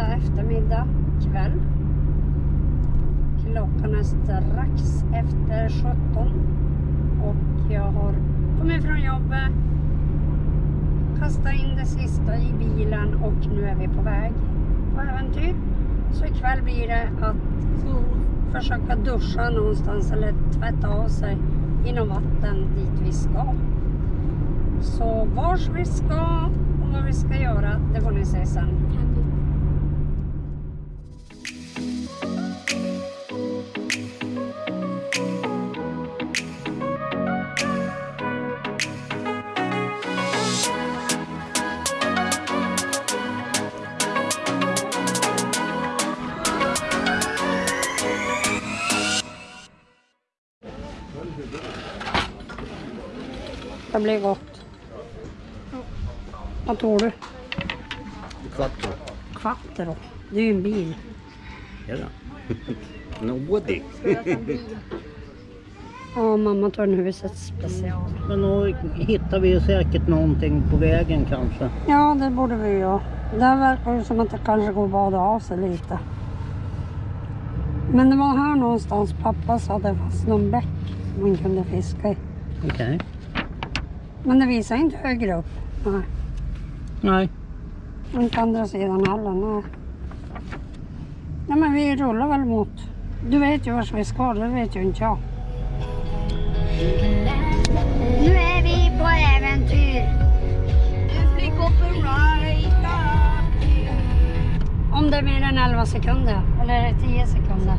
fredag eftermiddag kväll. Klockan är strax efter 17 och jag har kommit från jobbet, kastat in det sista i bilen och nu är vi på väg på äventyr. Så ikväll blir det att försöka duscha någonstans eller tvätta av sig inom vatten dit vi ska. Så vars vi ska och vad vi ska göra, det får ni se sen. Det blir gott. Vad tror du? Quattro. Quattro. Det är ju en bil. Det? En Audi. Ja, mamma tar en husets special. Men då hittar vi ju säkert någonting på vägen kanske. Ja, det borde vi ju. Det verkar ju som att det kanske går att bada av sig lite. Men det var här någonstans pappa sa att det fanns någon bäck man kunde fiska i. Okej. Men det visar inte högre upp. Nej. Nej. Inte andra sidan heller. Nej. Nej men vi rullar väl mot. Du vet ju vart vi ska, det vet ju inte jag. Nu är vi på äventyr. Om det är mer än 11 sekunder, eller är det 10 sekunder?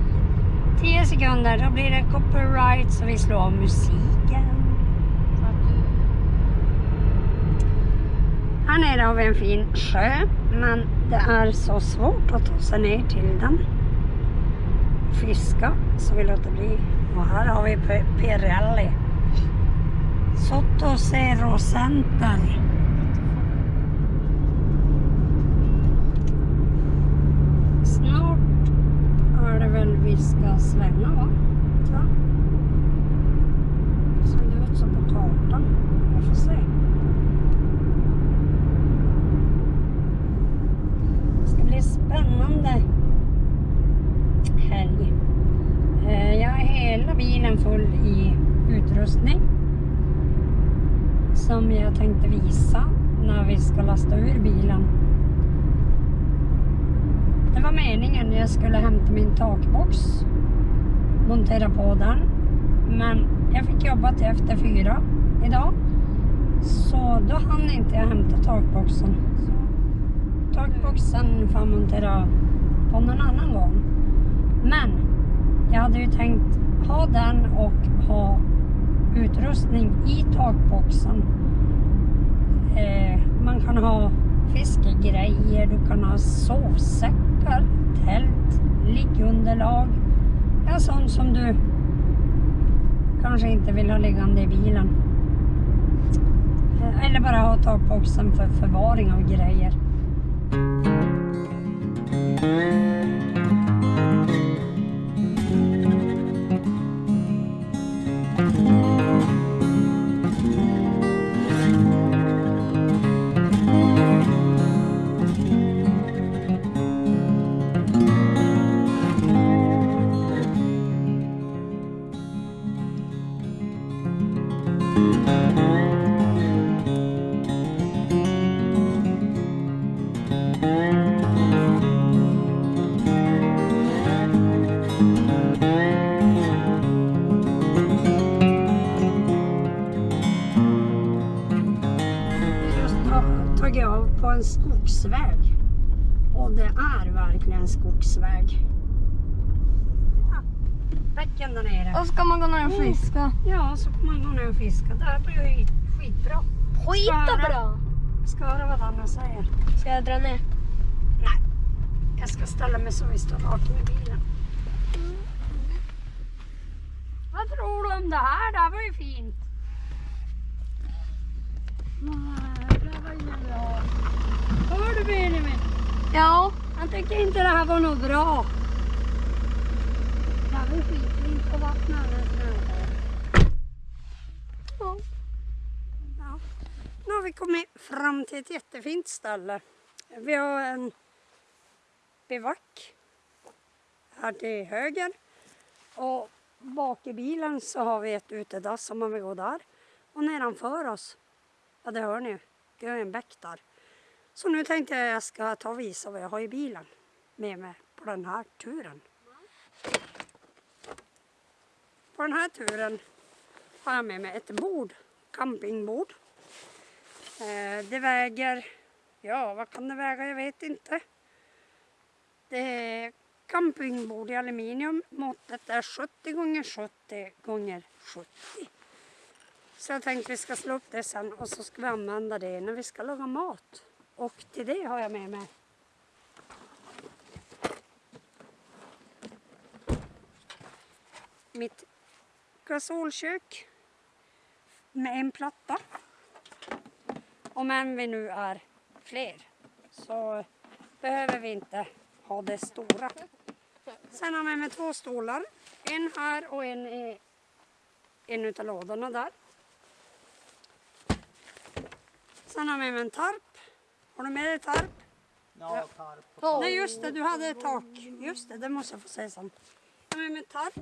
10 sekunder, då blir det copyright så vi slår av musiken. Här nere har vi en fin sjö, men det är så svårt att ta sig ner till den. Fiska, så vi låter bli. Och här har vi Pirelli. Sotto Zero Center. Snart är det väl vi ska svänga va? Tror jag. Ser det ut så på kartan? Jag får se. Det ska bli spännande helg. Eh, Jag har hela bilen full i utrustning. Som jag tänkte visa när vi ska lasta ur bilen. Det var meningen jag skulle hämta min takbox. Montera på den. Men jag fick jobba till efter fyra idag. Så då hann inte jag hämta takboxen. Så takboxen får jag montera på någon annan gång. Men jag hade ju tänkt ha den och ha utrustning i takboxen. Eh, man kan ha fiskegrejer, du kan ha sovsäckar, tält, liggunderlag. Ja, sånt som du kanske inte vill ha liggande i bilen. Eh, eller bara ha takboxen för förvaring av grejer. Verkligen skogsväg. Ja, Bäcken där nere. Och ska man gå ner och fiska? Ja, så får man gå ner och fiska. Det här blir ju skit- skitbra. Skita bra! Ska höra vad Anna säger. Ska jag dra ner? Nej, jag ska ställa mig så vi står rakt med bilen. Vad tror du om det här? Det här var ju fint. Nej, det var inget bra. Hör du Benjamin? Ja. Han tycker inte det här var något bra. Det här var ju skitfint på vattnet alldeles. Ja. Ja. Nu har vi kommit fram till ett jättefint ställe. Vi har en bivack här till höger. Och bak i bilen så har vi ett utedass om man vill gå där. Och nedanför oss, ja det hör ni, det är en bäck där. Så nu tänkte jag att jag ska ta och visa vad jag har i bilen med mig på den här turen. På den här turen har jag med mig ett bord, campingbord. Eh, det väger, ja vad kan det väga, jag vet inte. Det är campingbord i aluminium. Måttet är 70 gånger 70 gånger 70. Så jag tänkte vi ska slå upp det sen och så ska vi använda det när vi ska laga mat. Och till det har jag med mig mitt gasolkök med en platta. Om än vi nu är fler så behöver vi inte ha det stora. Sen har jag med mig två stolar. En här och en i en utav lådorna där. Sen har jag med mig en tarp. Har du med dig tarp? Ja, tarp. Ja. Nej just det, du hade ett tak. Just det, det måste jag få säga sen. Jag har med mig tarp.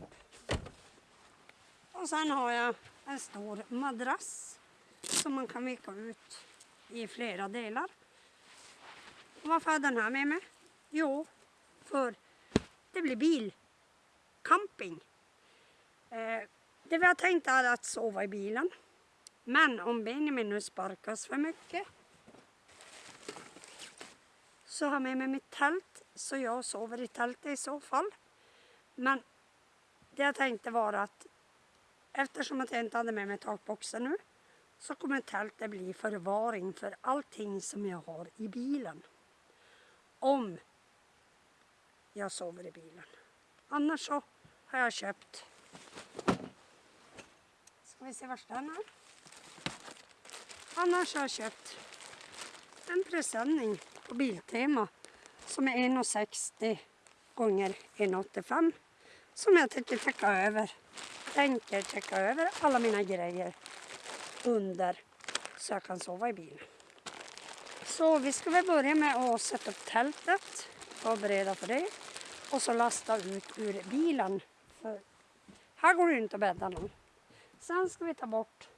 Och sen har jag en stor madrass som man kan vika ut i flera delar. Och varför har jag den här med mig? Jo, för det blir bilcamping. Eh, det vi har tänkt är att sova i bilen. Men om Benjamin nu sparkas för mycket så har jag med mig mitt tält så jag sover i tältet i så fall. Men det jag tänkte var att eftersom att jag inte hade med mig takboxen nu så kommer tältet bli förvaring för allting som jag har i bilen. Om jag sover i bilen. Annars så har jag köpt Ska vi se vart den är. Annars har jag köpt en presenning på Biltema som är 1,60 gånger 1,85 som jag tänker täcka över. Tänker täcka över alla mina grejer under så jag kan sova i bilen. Så vi ska väl börja med att sätta upp tältet, förbereda för det och så lasta ut ur bilen. För här går det ju inte att bädda någon. Sen ska vi ta bort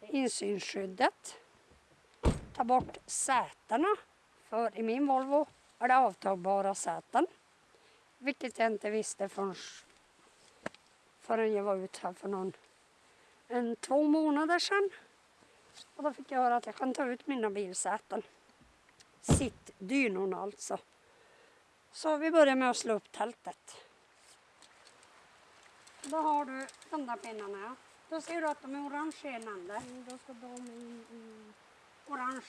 insynsskyddet ta bort sätena. För i min Volvo är det avtagbara säten. Vilket jag inte visste förrän, förrän jag var ute här för någon, en två månader sedan. Och då fick jag höra att jag kan ta ut mina bilsäten. Sittdynorna alltså. Så vi börjar med att slå upp tältet. Då har du de där pinnarna. ja. Då ser du att de är orange i en ände. Mm, då ska de in i orange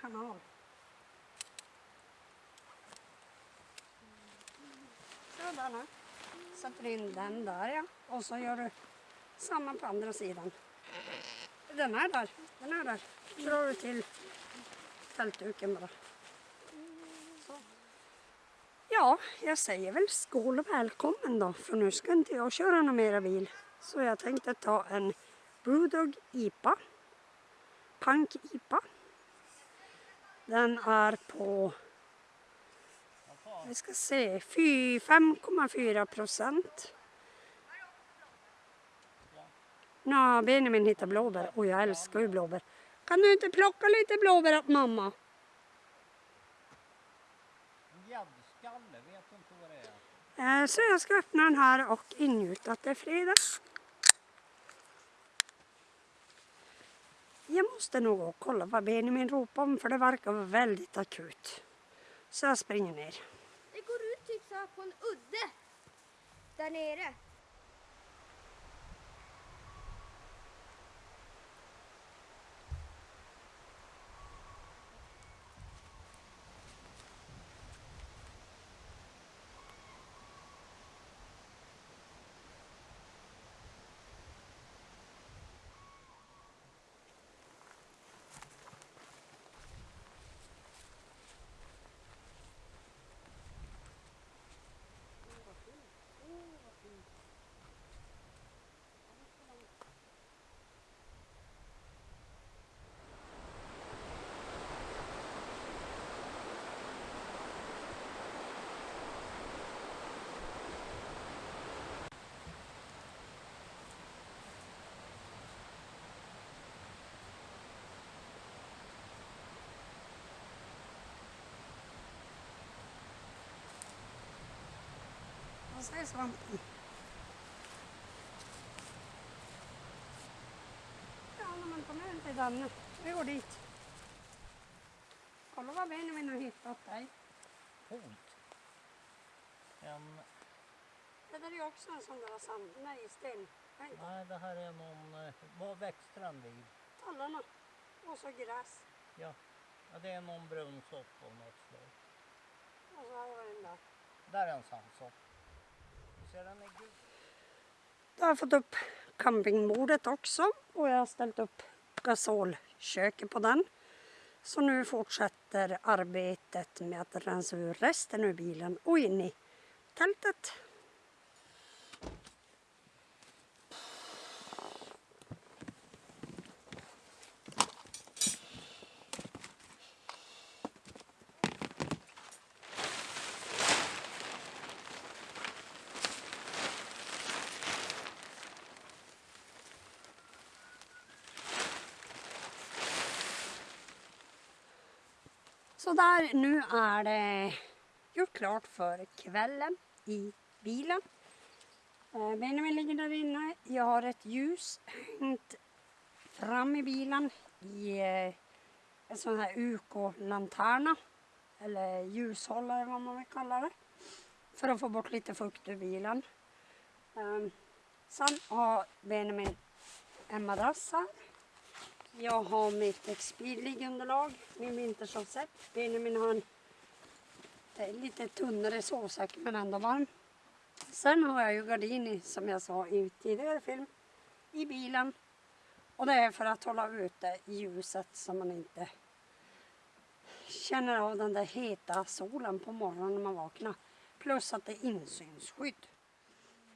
kanal. Sådär nu. Sätter in den där ja. Och så gör du samma på andra sidan. Den är där. Den är där. Drar du till tältduken bara. Så. Ja, jag säger väl skål och välkommen då. För nu ska inte jag köra någon mera bil. Så jag tänkte ta en Brewdog IPA. Punk IPA. Den är på, vi ska se, fy- 5,4 procent. Nå, Benjamin hittar blåbär och jag älskar ju blåbär. Kan du inte plocka lite blåbär åt mamma? Gäddskalle, vet du inte vad det är? Eh, Så jag ska öppna den här och ingjuta att det är fredag. Jag måste nog gå och kolla vad Benjamin ropar om för det verkar vara väldigt akut. Så jag springer ner. Det går ut typ så här på en udde. Där nere. Vad säger svampen? Ja, när man kommer hem till Danne. Vi går dit. Kolla vad Benjamin har hittat där. Coolt. En, Det där är ju också en sån där sand. Nej, sten. Nej, nej, det här är någon... eh, Vad växte den vid? tallarna. Och så gräs. Ja. ja, det är någon brunnsort av något slag. Och så har vi den där. Där är en sandsort. Du ser den är gul. Då har jag fått upp campingbordet också och jag har ställt upp gasolköket på den. Så nu fortsätter arbetet med att rensa ur resten ur bilen och in i tältet. Där, nu är det gjort klart för kvällen i bilen. Eh, Benjamin ligger där inne. Jag har ett ljus hängt fram i bilen i eh, en sån här UK-lanterna. Eller ljushållare vad man vill kalla det. För att få bort lite fukt ur bilen. Eh, sen har Benjamin en madrass här. Jag har mitt Expedlig-underlag, min vintersovsäck. Benjamin har en eh, lite tunnare sovsäck men ändå varm. Sen har jag ju gardin som jag sa i tidigare film i bilen. Och det är för att hålla ute ljuset så man inte känner av den där heta solen på morgonen när man vaknar. Plus att det är insynsskydd.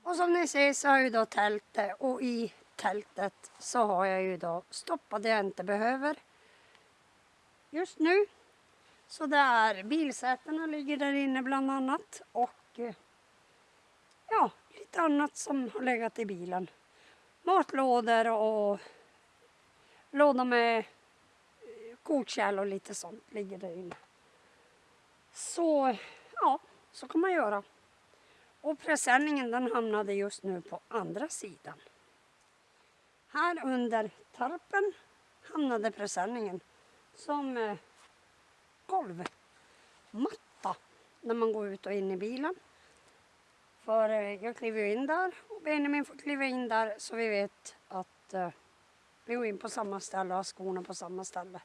Och som ni ser så har jag ju då tältet eh, och i tältet så har jag ju då stoppat det jag inte behöver just nu. Så där bilsätena ligger där inne bland annat och eh, ja, lite annat som har legat i bilen. Matlådor och låda med eh, kortkärl kokkärl och lite sånt ligger där inne. Så ja, så kan man göra. Och presenningen den hamnade just nu på andra sidan. Här under tarpen hamnade presenningen som eh, golvmatta när man går ut och in i bilen. För eh, jag kliver ju in där och Benjamin får kliva in där så vi vet att eh, vi går in på samma ställe och har skorna på samma ställe.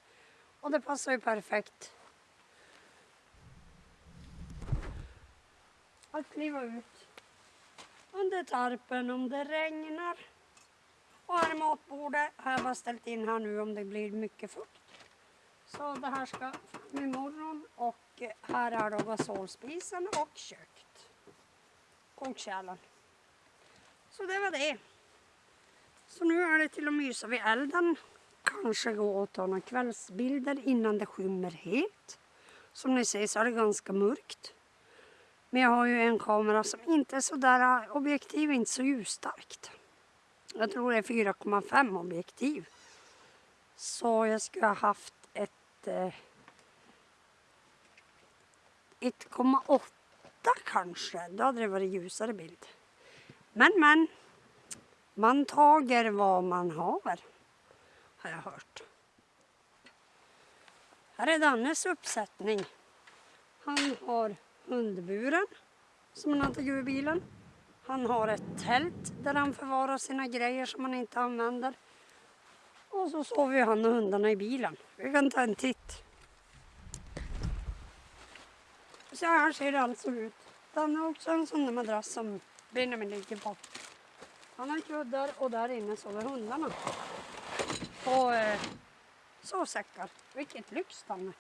Och det passar ju perfekt att kliva ut under tarpen om det regnar. Och här är matbordet. Har jag bara ställt in här nu om det blir mycket fukt. Så det här ska fram imorgon och här är då gasolspisen och köket. Kokkärlen. Så det var det. Så nu är det till att mysa vid elden. Kanske gå och ta några kvällsbilder innan det skymmer helt. Som ni ser så är det ganska mörkt. Men jag har ju en kamera som inte är så där, objektiv inte så ljusstarkt. Jag tror det är 4,5 objektiv. Så jag skulle ha haft ett eh, 1,8 kanske. Då hade det varit ljusare bild. Men men. Man tager vad man har. Har jag hört. Här är Dannes uppsättning. Han har hundburen som han har tagit ur bilen. Han har ett tält där han förvarar sina grejer som han inte använder. Och så sover ju han och hundarna i bilen. Vi kan ta en titt. Så här ser det alltså ut. Han har också en sån där madrass som Benjamin ligger på. Han har kuddar och där inne sover hundarna. På eh, sovsäckar. Vilket lyx Danne.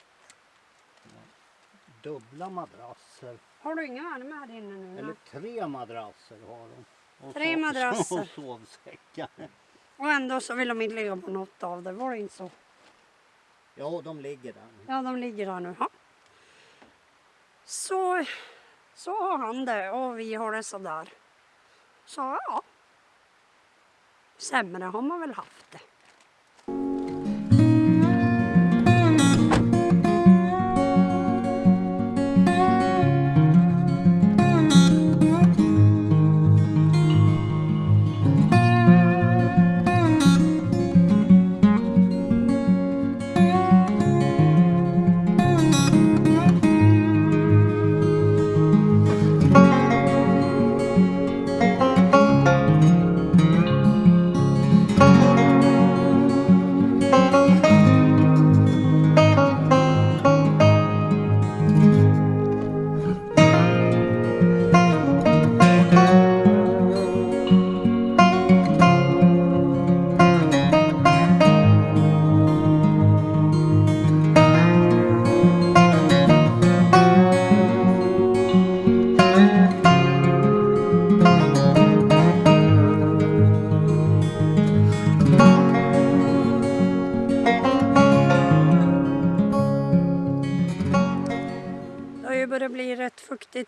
Dubbla madrasser. Har du inga värme här inne nu? Eller tre madrasser har de. Och Tre so- madrasser. Och sovsäckar. Och ändå så vill de inte ligga på något av det. Var det inte så? Ja, de ligger där. Ja, de ligger där nu. Ja. Så, så har han det och vi har det sådär. Så ja. Sämre har man väl haft det.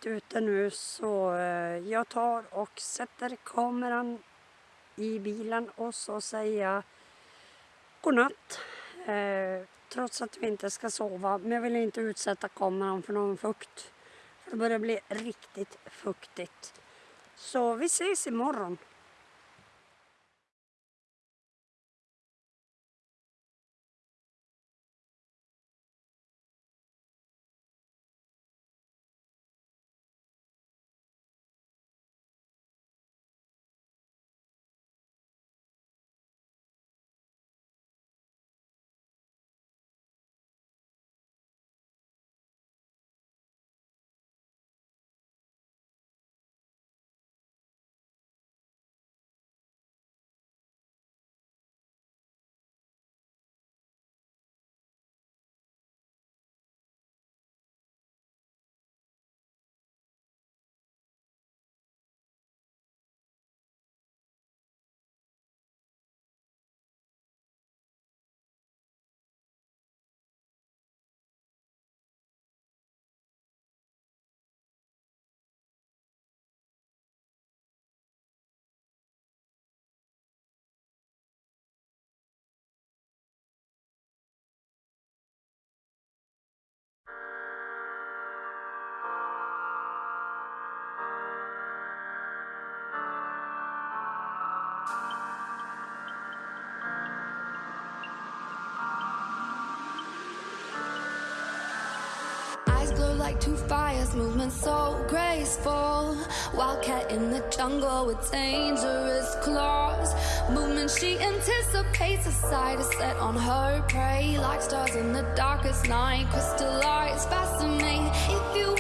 Rätt ute nu så eh, jag tar och sätter kameran i bilen och så säger jag godnatt. Eh, trots att vi inte ska sova. Men jag vill inte utsätta kameran för någon fukt. För det börjar bli riktigt fuktigt. Så vi ses imorgon. Like two fires, movement so graceful. Wildcat in the jungle with dangerous claws. Movement she anticipates, a sight is set on her prey. Like stars in the darkest night, crystallize, fascinate. If you